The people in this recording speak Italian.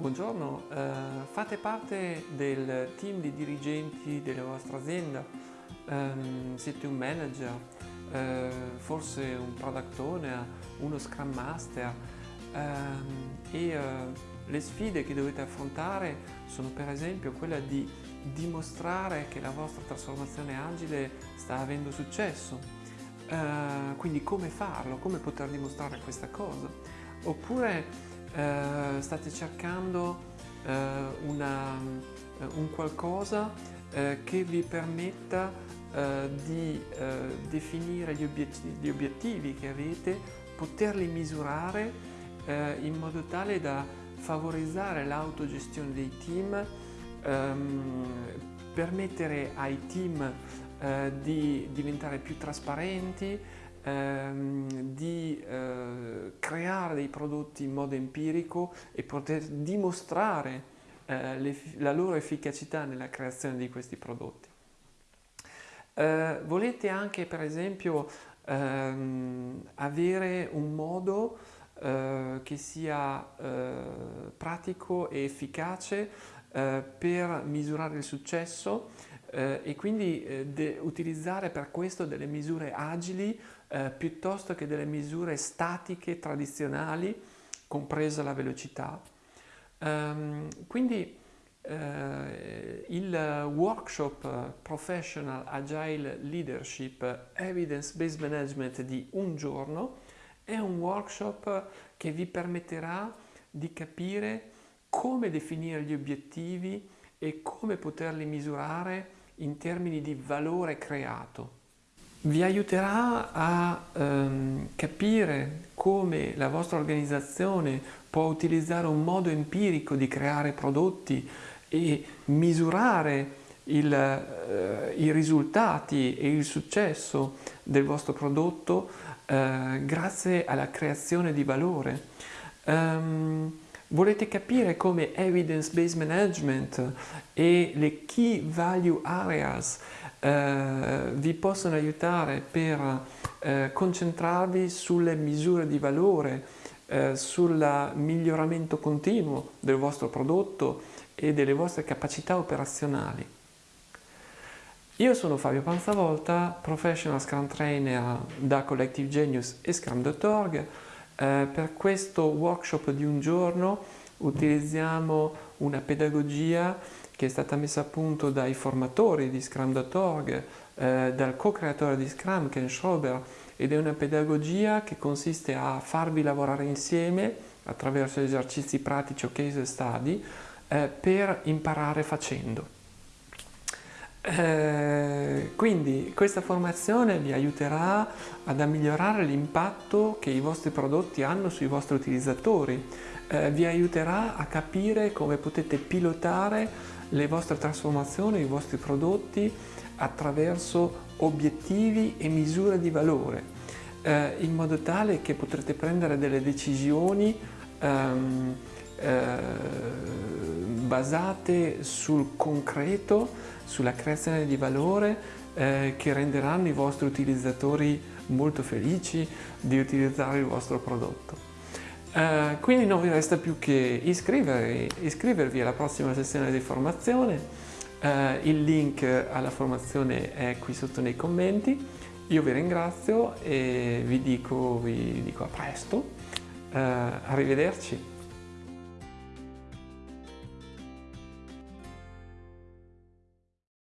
buongiorno, eh, fate parte del team di dirigenti della vostra azienda, um, siete un manager, eh, forse un product owner, uno scrum master? Um, e uh, le sfide che dovete affrontare sono per esempio quella di dimostrare che la vostra trasformazione agile sta avendo successo, uh, quindi come farlo, come poter dimostrare questa cosa, oppure eh, state cercando eh, una, eh, un qualcosa eh, che vi permetta eh, di definire gli obiettivi, gli obiettivi, che avete, poterli misurare in modo tale da favorizzare l'autogestione dei team, ehm, permettere ai team di diventare più trasparenti, ehm, di eh, creare dei prodotti in modo empirico e poter dimostrare eh, le, la loro efficacità nella creazione di questi prodotti. Eh, volete anche per esempio ehm, avere un modo eh, che sia eh, pratico e efficace eh, per misurare il successo eh, e quindi eh, utilizzare per questo delle misure agili eh, piuttosto che delle misure statiche tradizionali, compresa la velocità. Um, quindi eh, il workshop Professional Agile Leadership Evidence-Based Management di un giorno è un workshop che vi permetterà di capire come definire gli obiettivi e come poterli misurare in termini di valore creato. Vi aiuterà a ehm, capire come la vostra organizzazione può utilizzare un modo empirico di creare prodotti e misurare il, eh, i risultati e il successo del vostro prodotto eh, grazie alla creazione di valore. Um, Volete capire come evidence-based management e le key value areas eh, vi possono aiutare per eh, concentrarvi sulle misure di valore, eh, sul miglioramento continuo del vostro prodotto e delle vostre capacità operazionali. Io sono Fabio Panzavolta, Professional Scrum Trainer da Collective Genius e Scrum.org eh, per questo workshop di un giorno utilizziamo una pedagogia che è stata messa a punto dai formatori di Scrum.org, eh, dal co-creatore di Scrum, Ken Schrober, ed è una pedagogia che consiste a farvi lavorare insieme attraverso esercizi pratici o case study eh, per imparare facendo. Eh, quindi questa formazione vi aiuterà ad migliorare l'impatto che i vostri prodotti hanno sui vostri utilizzatori, eh, vi aiuterà a capire come potete pilotare le vostre trasformazioni, i vostri prodotti attraverso obiettivi e misure di valore, eh, in modo tale che potrete prendere delle decisioni ehm, eh, basate sul concreto sulla creazione di valore eh, che renderanno i vostri utilizzatori molto felici di utilizzare il vostro prodotto. Uh, quindi non vi resta più che iscrivervi, iscrivervi alla prossima sessione di formazione, uh, il link alla formazione è qui sotto nei commenti, io vi ringrazio e vi dico, vi dico a presto, uh, arrivederci.